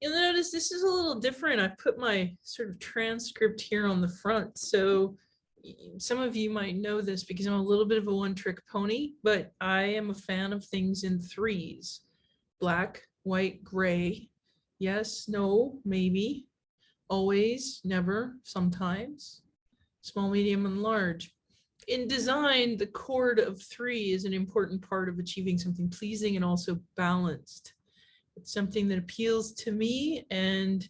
You'll notice this is a little different. I put my sort of transcript here on the front. So some of you might know this because I'm a little bit of a one trick pony, but I am a fan of things in threes. Black, white, gray. Yes, no, maybe. Always, never, sometimes. Small, medium, and large. In design, the chord of three is an important part of achieving something pleasing and also balanced it's something that appeals to me and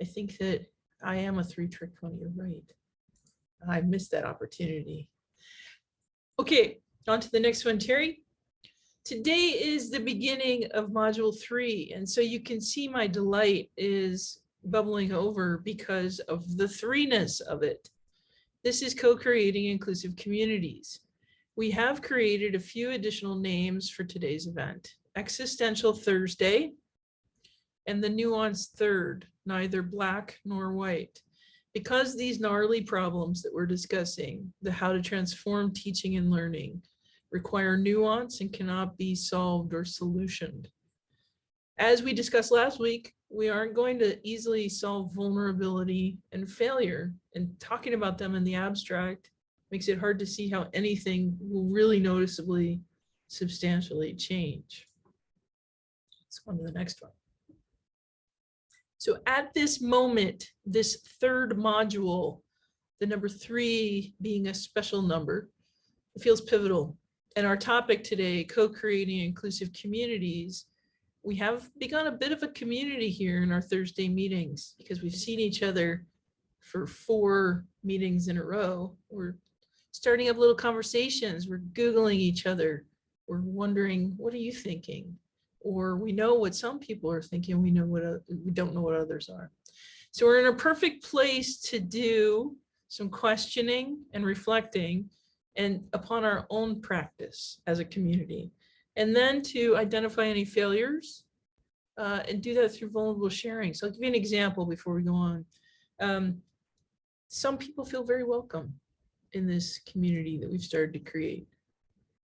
I think that I am a three trick pony, you're right. I missed that opportunity. Okay, on to the next one, Terry. Today is the beginning of module three, and so you can see my delight is bubbling over because of the threeness of it. This is co-creating inclusive communities. We have created a few additional names for today's event. Existential Thursday, and the nuanced third, neither black nor white. Because these gnarly problems that we're discussing, the how to transform teaching and learning, require nuance and cannot be solved or solutioned. As we discussed last week, we aren't going to easily solve vulnerability and failure, and talking about them in the abstract makes it hard to see how anything will really noticeably, substantially change. Let's go on to the next one. So at this moment, this third module, the number three being a special number, it feels pivotal. And our topic today, co-creating inclusive communities, we have begun a bit of a community here in our Thursday meetings because we've seen each other for four meetings in a row. We're starting up little conversations. We're Googling each other. We're wondering, what are you thinking? Or we know what some people are thinking, we know what, o- we don't know what others are. So we're in a perfect place to do some questioning and reflecting and upon our own practice as a community. And then to identify any failures uh, and do that through vulnerable sharing. So I'll give you an example before we go on. Um, Some people feel very welcome in this community that we've started to create.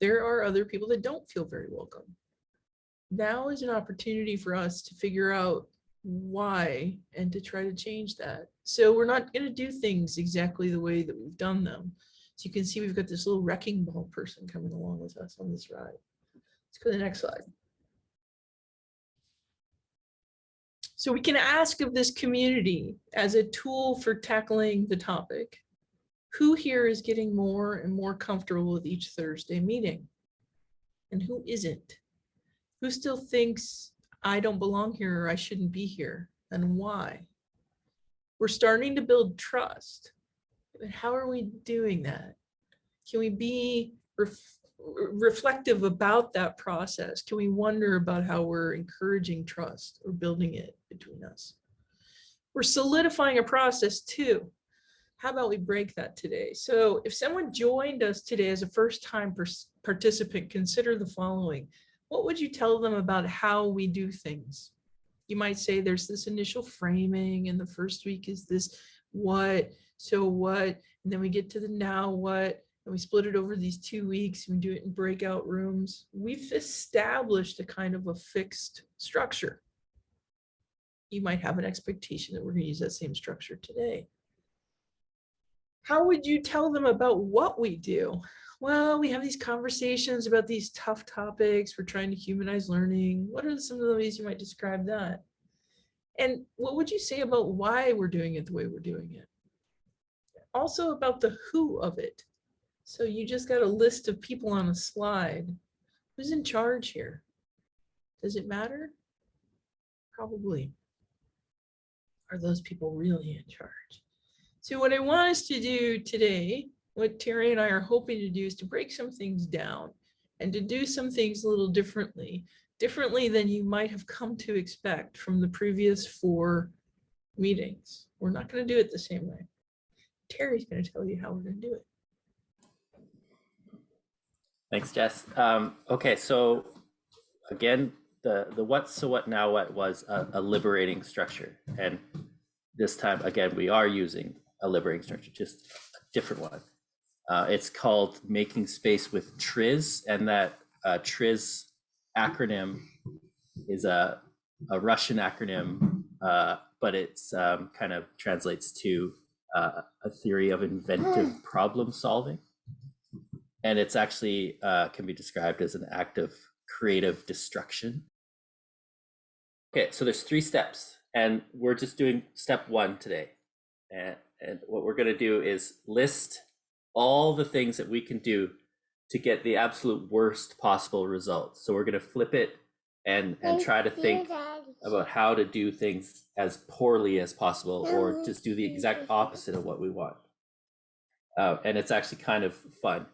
There are other people that don't feel very welcome now is an opportunity for us to figure out why and to try to change that. So we're not going to do things exactly the way that we've done them. So you can see we've got this little wrecking ball person coming along with us on this ride. Let's go to the next slide. So we can ask of this community as a tool for tackling the topic, who here is getting more and more comfortable with each Thursday meeting? And who isn't? Who still thinks I don't belong here or I shouldn't be here and why? We're starting to build trust. But how are we doing that? Can we be ref reflective about that process? Can we wonder about how we're encouraging trust or building it between us? We're solidifying a process too. How about we break that today? So if someone joined us today as a first time participant, consider the following what would you tell them about how we do things? You might say there's this initial framing and the first week is this what, so what, and then we get to the now what, and we split it over these two weeks and we do it in breakout rooms. We've established a kind of a fixed structure. You might have an expectation that we're going to use that same structure today. How would you tell them about what we do? well, we have these conversations about these tough topics. We're trying to humanize learning. What are some of the ways you might describe that? And what would you say about why we're doing it the way we're doing it? Also about the who of it. So you just got a list of people on a slide. Who's in charge here? Does it matter? Probably. Are those people really in charge? So what I want us to do today what Terry and I are hoping to do is to break some things down and to do some things a little differently, differently than you might have come to expect from the previous four meetings. We're not going to do it the same way. Terry's going to tell you how we're going to do it. Thanks, Jess. Um, okay, so again, the the what so what now what was a, a liberating structure, and this time again we are using a liberating structure, just a different one. Uh, it's called Making Space with TRIZ, and that uh, TRIZ acronym is a, a Russian acronym uh, but it's um, kind of translates to uh, a theory of inventive problem solving. And it's actually uh, can be described as an act of creative destruction. Okay, so there's three steps, and we're just doing step one today. And, and what we're going to do is list all the things that we can do to get the absolute worst possible results. So we're going to flip it and and try to think about how to do things as poorly as possible or just do the exact opposite of what we want. Uh, and it's actually kind of fun.